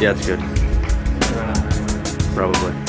Yeah, it's good. Probably.